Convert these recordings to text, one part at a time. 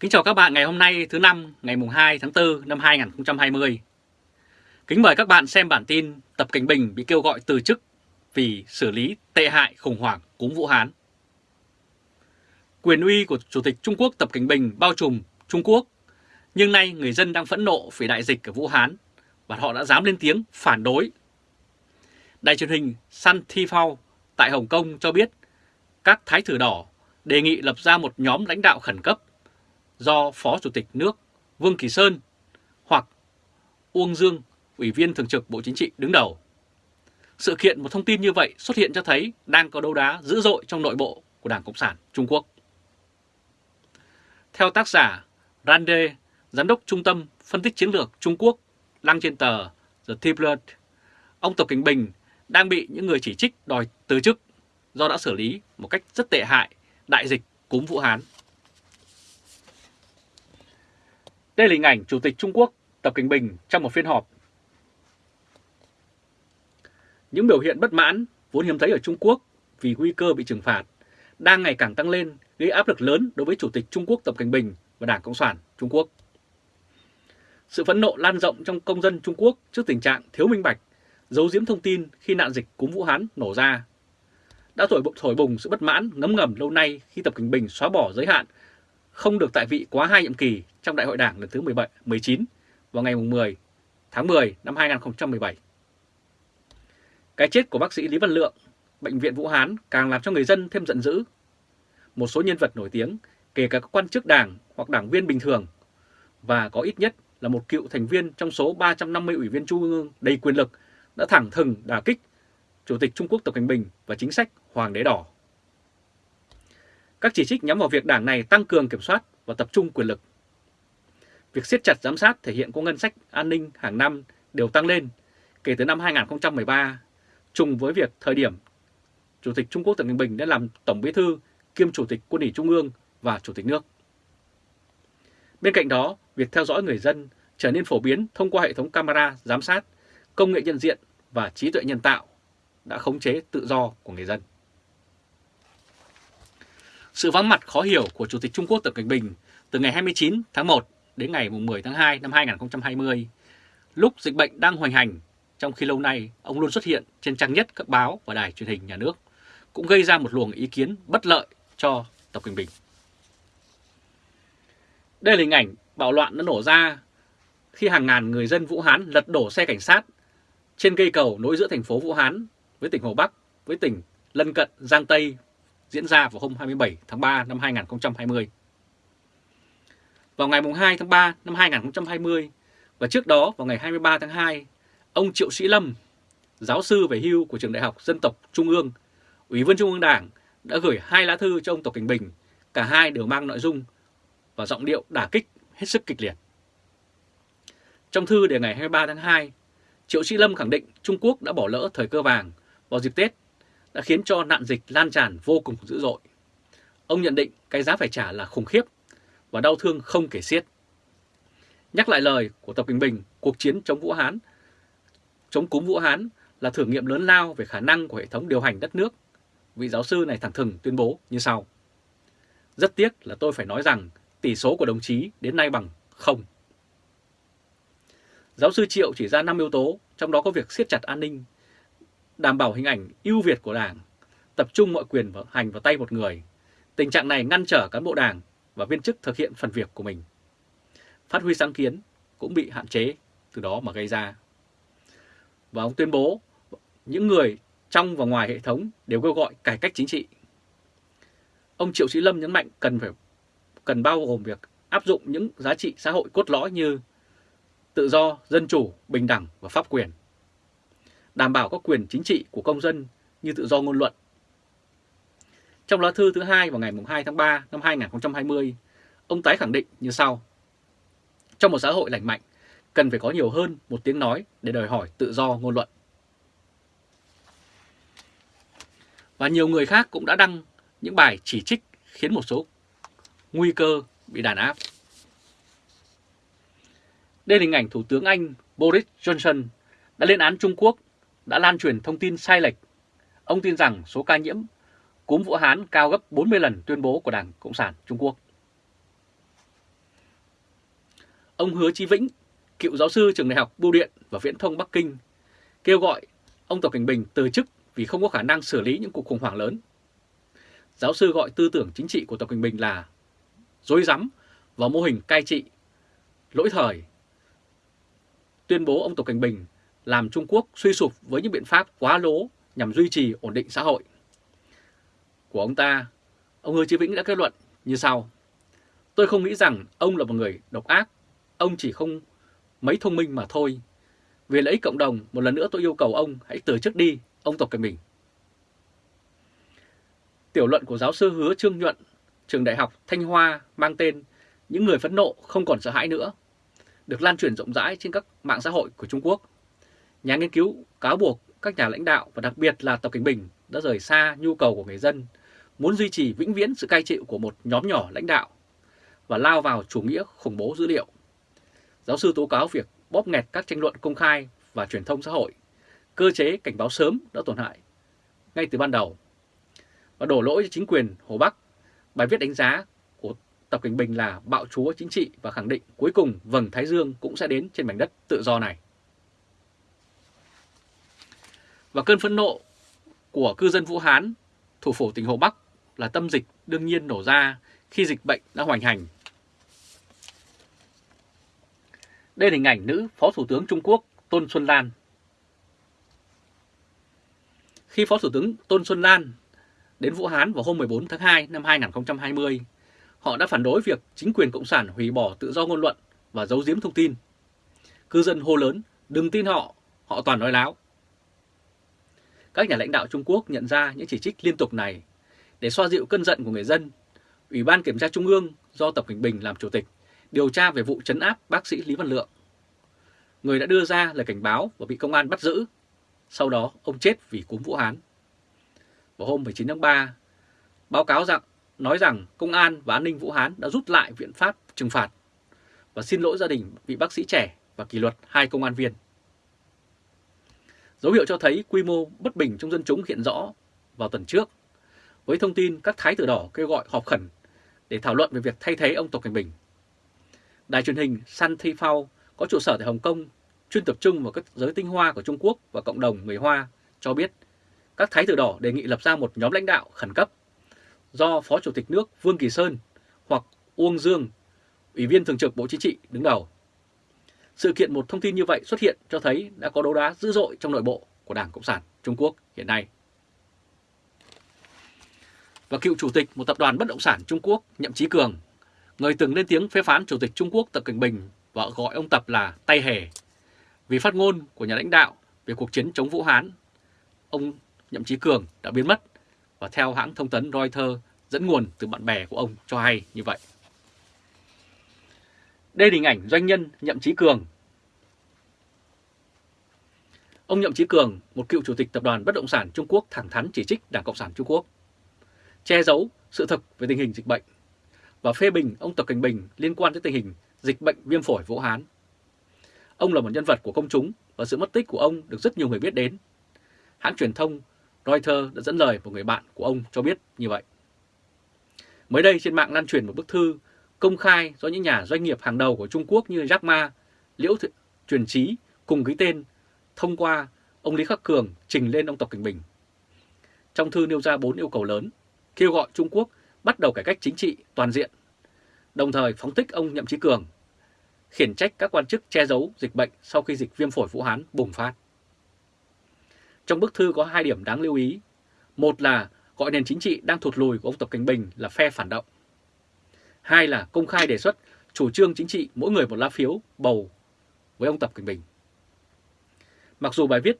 Kính chào các bạn ngày hôm nay thứ năm ngày mùng 2 tháng 4 năm 2020. Kính mời các bạn xem bản tin Tập Cảnh Bình bị kêu gọi từ chức vì xử lý tệ hại khủng hoảng cúm Vũ Hán. Quyền uy của Chủ tịch Trung Quốc Tập Cảnh Bình bao trùm Trung Quốc, nhưng nay người dân đang phẫn nộ vì đại dịch ở Vũ Hán và họ đã dám lên tiếng phản đối. Đài truyền hình Sun TV tại Hồng Kông cho biết các thái tử đỏ đề nghị lập ra một nhóm lãnh đạo khẩn cấp do Phó Chủ tịch nước Vương Kỳ Sơn hoặc Uông Dương, Ủy viên Thường trực Bộ Chính trị đứng đầu. Sự kiện một thông tin như vậy xuất hiện cho thấy đang có đấu đá dữ dội trong nội bộ của Đảng Cộng sản Trung Quốc. Theo tác giả Rande, Giám đốc Trung tâm Phân tích Chiến lược Trung Quốc, đăng trên tờ The Tablet, ông Tập Cảnh Bình đang bị những người chỉ trích đòi từ chức do đã xử lý một cách rất tệ hại đại dịch cúm Vũ Hán. Đây là hình ảnh Chủ tịch Trung Quốc Tập Cảnh Bình trong một phiên họp. Những biểu hiện bất mãn vốn hiếm thấy ở Trung Quốc vì nguy cơ bị trừng phạt đang ngày càng tăng lên gây áp lực lớn đối với Chủ tịch Trung Quốc Tập Cảnh Bình và Đảng Cộng sản Trung Quốc. Sự phẫn nộ lan rộng trong công dân Trung Quốc trước tình trạng thiếu minh bạch, giấu giếm thông tin khi nạn dịch cúm Vũ Hán nổ ra đã thổi, thổi bùng sự bất mãn ngấm ngầm lâu nay khi Tập Cảnh Bình xóa bỏ giới hạn không được tại vị quá hai nhiệm kỳ trong Đại hội Đảng lần thứ 17, 19 vào ngày 10 tháng 10 năm 2017. Cái chết của bác sĩ Lý Văn Lượng, Bệnh viện Vũ Hán càng làm cho người dân thêm giận dữ. Một số nhân vật nổi tiếng, kể cả các quan chức đảng hoặc đảng viên bình thường, và có ít nhất là một cựu thành viên trong số 350 ủy viên trung ương đầy quyền lực đã thẳng thừng đả kích Chủ tịch Trung Quốc Tập Cảnh Bình và chính sách Hoàng đế đỏ. Các chỉ trích nhắm vào việc đảng này tăng cường kiểm soát và tập trung quyền lực. Việc siết chặt giám sát thể hiện có ngân sách an ninh hàng năm đều tăng lên kể từ năm 2013, trùng với việc thời điểm Chủ tịch Trung Quốc Tập Cận Bình đã làm Tổng Bí thư kiêm Chủ tịch Quân ủy Trung ương và Chủ tịch nước. Bên cạnh đó, việc theo dõi người dân trở nên phổ biến thông qua hệ thống camera giám sát, công nghệ nhận diện và trí tuệ nhân tạo đã khống chế tự do của người dân. Sự vắng mặt khó hiểu của Chủ tịch Trung Quốc Tập Cận Bình từ ngày 29 tháng 1 đến ngày 10 tháng 2 năm 2020, lúc dịch bệnh đang hoành hành, trong khi lâu nay ông luôn xuất hiện trên trang nhất các báo và đài truyền hình nhà nước, cũng gây ra một luồng ý kiến bất lợi cho Tập Cận Bình. Đây là hình ảnh bạo loạn đã nổ ra khi hàng ngàn người dân Vũ Hán lật đổ xe cảnh sát trên cây cầu nối giữa thành phố Vũ Hán với tỉnh Hồ Bắc với tỉnh lân cận Giang Tây diễn ra vào hôm 27 tháng 3 năm 2020. Vào ngày 2 tháng 3 năm 2020 và trước đó vào ngày 23 tháng 2, ông Triệu Sĩ Lâm, giáo sư về hưu của Trường Đại học Dân tộc Trung ương, Ủy viên Trung ương Đảng đã gửi hai lá thư cho ông Tập Cảnh Bình, cả hai đều mang nội dung và giọng điệu đả kích hết sức kịch liệt. Trong thư đề ngày 23 tháng 2, Triệu Sĩ Lâm khẳng định Trung Quốc đã bỏ lỡ thời cơ vàng vào dịp Tết đã khiến cho nạn dịch lan tràn vô cùng dữ dội. Ông nhận định cái giá phải trả là khủng khiếp và đau thương không kể xiết. Nhắc lại lời của Tập Bình Bình, cuộc chiến chống Vũ Hán, chống cúm Vũ Hán là thử nghiệm lớn lao về khả năng của hệ thống điều hành đất nước. Vị giáo sư này thẳng thừng tuyên bố như sau. Rất tiếc là tôi phải nói rằng tỷ số của đồng chí đến nay bằng không. Giáo sư Triệu chỉ ra 5 yếu tố, trong đó có việc siết chặt an ninh, đảm bảo hình ảnh ưu việt của Đảng, tập trung mọi quyền vào hành vào tay một người. Tình trạng này ngăn trở cán bộ Đảng và viên chức thực hiện phần việc của mình. Phát huy sáng kiến cũng bị hạn chế từ đó mà gây ra. Và ông tuyên bố những người trong và ngoài hệ thống đều kêu gọi cải cách chính trị. Ông Triệu Sĩ Lâm nhấn mạnh cần phải cần bao gồm việc áp dụng những giá trị xã hội cốt lõi như tự do, dân chủ, bình đẳng và pháp quyền đảm bảo các quyền chính trị của công dân như tự do ngôn luận. Trong lá thư thứ hai vào ngày 2 tháng 3 năm 2020, ông tái khẳng định như sau. Trong một xã hội lành mạnh, cần phải có nhiều hơn một tiếng nói để đòi hỏi tự do ngôn luận. Và nhiều người khác cũng đã đăng những bài chỉ trích khiến một số nguy cơ bị đàn áp. Đây là hình ảnh Thủ tướng Anh Boris Johnson đã lên án Trung Quốc đã lan truyền thông tin sai lệch. Ông tin rằng số ca nhiễm cúm Vũ Hán cao gấp 40 lần tuyên bố của Đảng Cộng sản Trung Quốc. ông Hứa Chí Vĩnh, cựu giáo sư trường đại học Bưu điện và Viễn thông Bắc Kinh, kêu gọi ông Tập Cảnh Bình từ chức vì không có khả năng xử lý những cuộc khủng hoảng lớn. Giáo sư gọi tư tưởng chính trị của Tập Cảnh Bình là dối rắm và mô hình cai trị, lỗi thời. Tuyên bố ông Tập Cảnh Bình làm Trung Quốc suy sụp với những biện pháp quá lố nhằm duy trì ổn định xã hội. Của ông ta, ông Hứa Chí Vĩnh đã kết luận như sau. Tôi không nghĩ rằng ông là một người độc ác, ông chỉ không mấy thông minh mà thôi. Vì lợi ích cộng đồng, một lần nữa tôi yêu cầu ông hãy từ chức đi, ông Tập Cận Bình. Tiểu luận của giáo sư Hứa Trương Nhuận, trường đại học Thanh Hoa mang tên Những người phẫn nộ không còn sợ hãi nữa, được lan truyền rộng rãi trên các mạng xã hội của Trung Quốc. Nhà nghiên cứu cáo buộc các nhà lãnh đạo và đặc biệt là Tập Cảnh Bình đã rời xa nhu cầu của người dân, muốn duy trì vĩnh viễn sự cai trị của một nhóm nhỏ lãnh đạo và lao vào chủ nghĩa khủng bố dữ liệu. Giáo sư tố cáo việc bóp nghẹt các tranh luận công khai và truyền thông xã hội, cơ chế cảnh báo sớm đã tổn hại ngay từ ban đầu. Và đổ lỗi cho chính quyền Hồ Bắc, bài viết đánh giá của Tập Cảnh Bình là bạo chúa chính trị và khẳng định cuối cùng vầng Thái Dương cũng sẽ đến trên mảnh đất tự do này. Và cơn phẫn nộ của cư dân Vũ Hán, thủ phủ tỉnh Hồ Bắc là tâm dịch đương nhiên nổ ra khi dịch bệnh đã hoành hành. Đây là hình ảnh nữ Phó Thủ tướng Trung Quốc Tôn Xuân Lan. Khi Phó Thủ tướng Tôn Xuân Lan đến Vũ Hán vào hôm 14 tháng 2 năm 2020, họ đã phản đối việc chính quyền Cộng sản hủy bỏ tự do ngôn luận và giấu giếm thông tin. Cư dân hô lớn, đừng tin họ, họ toàn nói láo. Các nhà lãnh đạo Trung Quốc nhận ra những chỉ trích liên tục này để xoa dịu cơn giận của người dân. Ủy ban Kiểm tra Trung ương do Tập Cảnh Bình làm chủ tịch điều tra về vụ chấn áp bác sĩ Lý Văn Lượng. Người đã đưa ra lời cảnh báo và bị công an bắt giữ. Sau đó ông chết vì cúm Vũ Hán. Vào hôm 19 tháng 3, báo cáo rằng nói rằng công an và an ninh Vũ Hán đã rút lại viện pháp trừng phạt và xin lỗi gia đình vị bác sĩ trẻ và kỷ luật hai công an viên. Dấu hiệu cho thấy quy mô bất bình trong dân chúng hiện rõ vào tuần trước, với thông tin các thái tử đỏ kêu gọi họp khẩn để thảo luận về việc thay thế ông Tập Cảnh Bình. Đài truyền hình Sun Tifao có trụ sở tại Hồng Kông chuyên tập trung vào các giới tinh hoa của Trung Quốc và cộng đồng người Hoa cho biết các thái tử đỏ đề nghị lập ra một nhóm lãnh đạo khẩn cấp do Phó Chủ tịch nước Vương Kỳ Sơn hoặc Uông Dương, Ủy viên Thường trực Bộ Chính trị đứng đầu. Sự kiện một thông tin như vậy xuất hiện cho thấy đã có đấu đá dữ dội trong nội bộ của Đảng Cộng sản Trung Quốc hiện nay. Và cựu chủ tịch một tập đoàn bất động sản Trung Quốc Nhậm Chí Cường, người từng lên tiếng phê phán chủ tịch Trung Quốc Tập Cận Bình và gọi ông Tập là tay hề vì phát ngôn của nhà lãnh đạo về cuộc chiến chống Vũ Hán. Ông Nhậm Chí Cường đã biến mất và theo hãng thông tấn Reuters dẫn nguồn từ bạn bè của ông cho hay như vậy. Đây là hình ảnh doanh nhân Nhậm Chí Cường. Ông Nhậm Chí Cường, một cựu chủ tịch tập đoàn bất động sản Trung Quốc thẳng thắn chỉ trích Đảng Cộng sản Trung Quốc, che giấu sự thật về tình hình dịch bệnh và phê bình ông Tập Cảnh Bình liên quan tới tình hình dịch bệnh viêm phổi Vũ Hán. Ông là một nhân vật của công chúng và sự mất tích của ông được rất nhiều người biết đến. Hãng truyền thông Reuters đã dẫn lời một người bạn của ông cho biết như vậy. Mới đây trên mạng lan truyền một bức thư công khai do những nhà doanh nghiệp hàng đầu của Trung Quốc như Jack Ma, Liễu Th Truyền Trí cùng ký tên thông qua ông Lý Khắc Cường trình lên ông Tập Cảnh Bình. Trong thư nêu ra 4 yêu cầu lớn, kêu gọi Trung Quốc bắt đầu cải cách chính trị toàn diện, đồng thời phóng thích ông Nhậm Chí Cường, khiển trách các quan chức che giấu dịch bệnh sau khi dịch viêm phổi Vũ Hán bùng phát. Trong bức thư có hai điểm đáng lưu ý. Một là gọi nền chính trị đang thụt lùi của ông Tập Cảnh Bình là phe phản động. Hai là công khai đề xuất chủ trương chính trị mỗi người một lá phiếu bầu với ông Tập Cận Bình. Mặc dù bài viết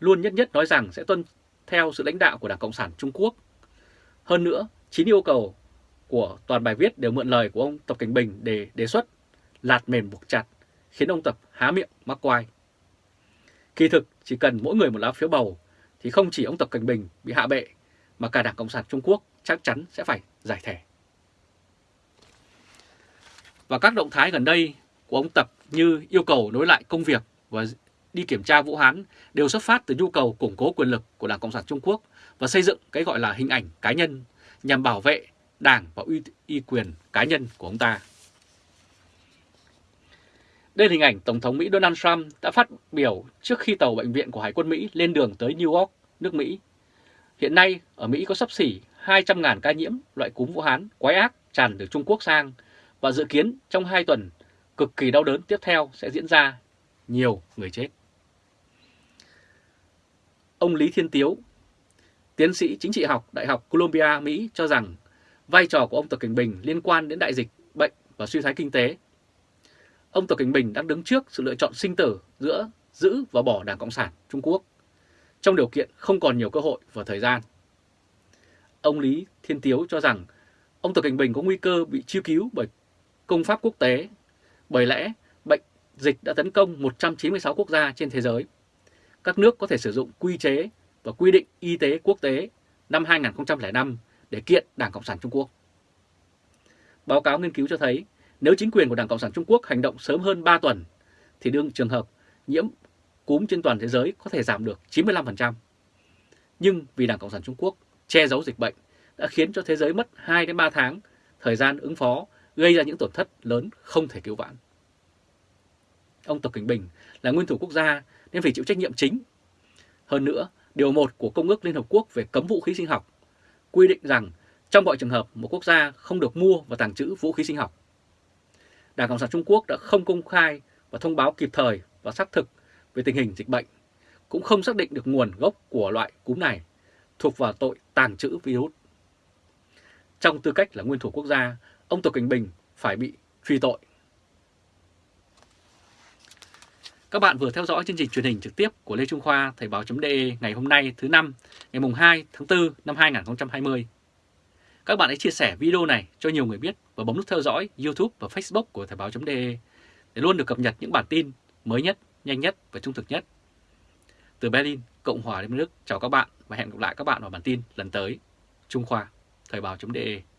luôn nhất nhất nói rằng sẽ tuân theo sự lãnh đạo của Đảng Cộng sản Trung Quốc. Hơn nữa, chín yêu cầu của toàn bài viết đều mượn lời của ông Tập Cảnh Bình để đề xuất lạt mềm buộc chặt, khiến ông Tập há miệng mắc quai. Kỳ thực chỉ cần mỗi người một lá phiếu bầu thì không chỉ ông Tập Cảnh Bình bị hạ bệ mà cả Đảng Cộng sản Trung Quốc chắc chắn sẽ phải giải thể. Và các động thái gần đây của ông Tập như yêu cầu nối lại công việc và đi kiểm tra Vũ Hán đều xuất phát từ nhu cầu củng cố quyền lực của Đảng Cộng sản Trung Quốc và xây dựng cái gọi là hình ảnh cá nhân nhằm bảo vệ Đảng và uy, uy quyền cá nhân của ông ta. Đây là hình ảnh Tổng thống Mỹ Donald Trump đã phát biểu trước khi tàu bệnh viện của Hải quân Mỹ lên đường tới New York, nước Mỹ. Hiện nay, ở Mỹ có sắp xỉ 200.000 ca nhiễm loại cúm Vũ Hán quái ác tràn từ Trung Quốc sang và dự kiến trong 2 tuần cực kỳ đau đớn tiếp theo sẽ diễn ra nhiều người chết. Ông Lý Thiên Tiếu, tiến sĩ chính trị học Đại học Columbia, Mỹ cho rằng vai trò của ông Tập Cảnh Bình liên quan đến đại dịch, bệnh và suy thoái kinh tế. Ông Tập Cảnh Bình đang đứng trước sự lựa chọn sinh tử giữa giữ và bỏ Đảng Cộng sản Trung Quốc trong điều kiện không còn nhiều cơ hội và thời gian. Ông Lý Thiên Tiếu cho rằng ông Tập Cảnh Bình có nguy cơ bị chiêu cứu bởi công pháp quốc tế, bởi lẽ bệnh dịch đã tấn công 196 quốc gia trên thế giới. Các nước có thể sử dụng quy chế và quy định y tế quốc tế năm 2005 để kiện Đảng Cộng sản Trung Quốc. Báo cáo nghiên cứu cho thấy nếu chính quyền của Đảng Cộng sản Trung Quốc hành động sớm hơn 3 tuần thì đương trường hợp nhiễm cúm trên toàn thế giới có thể giảm được 95%. Nhưng vì Đảng Cộng sản Trung Quốc che giấu dịch bệnh đã khiến cho thế giới mất 2 đến 3 tháng thời gian ứng phó gây ra những tổn thất lớn không thể cứu vãn. Ông Tập Cảnh Bình là nguyên thủ quốc gia nên phải chịu trách nhiệm chính. Hơn nữa, điều 1 của Công ước Liên Hợp Quốc về cấm vũ khí sinh học quy định rằng trong mọi trường hợp một quốc gia không được mua và tàng trữ vũ khí sinh học. Đảng Cộng sản Trung Quốc đã không công khai và thông báo kịp thời và xác thực về tình hình dịch bệnh, cũng không xác định được nguồn gốc của loại cúm này, thuộc vào tội tàng trữ virus. Trong tư cách là nguyên thủ quốc gia, ông Tập Cảnh Bình phải bị truy tội. Các bạn vừa theo dõi chương trình truyền hình trực tiếp của Lê Trung Khoa Thời báo.de ngày hôm nay thứ năm ngày mùng 2 tháng 4 năm 2020. Các bạn hãy chia sẻ video này cho nhiều người biết và bấm nút theo dõi YouTube và Facebook của Thời báo.de để luôn được cập nhật những bản tin mới nhất, nhanh nhất và trung thực nhất. Từ Berlin, Cộng hòa Liên bang Đức, chào các bạn và hẹn gặp lại các bạn vào bản tin lần tới. Trung Khoa, Thời báo.de